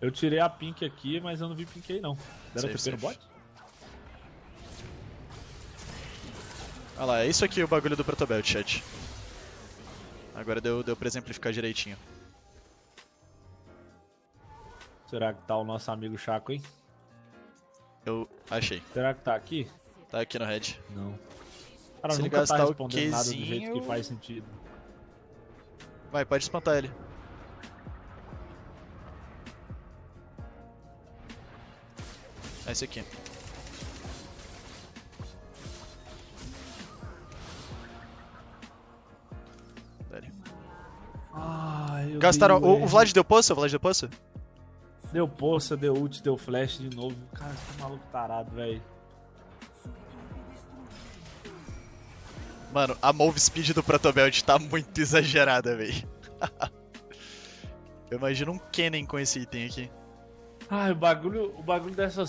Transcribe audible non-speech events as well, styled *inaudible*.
Eu tirei a pink aqui, mas eu não vi pink aí não. Deram TP no bot? Olha lá, é isso aqui o bagulho do Protobelt, chat. Agora deu, deu pra exemplificar direitinho. Será que tá o nosso amigo Chaco, hein? Eu achei. Será que tá aqui? Tá aqui no red. Não. Cara, Se ele nunca tá gastar o respondendo nada do jeito que faz sentido. Vai, pode espantar ele. É esse aqui. Dale. Ai, eu Gastaram. O, o. Vlad deu poça? O Vlad deu poça? Deu poça, deu ult, deu flash de novo. Cara, que maluco tarado, velho. Mano, a move speed do Protobelt tá muito exagerada, véi. *laughs* Eu imagino um Kennen com esse item aqui. Ai, o bagulho, o bagulho dessas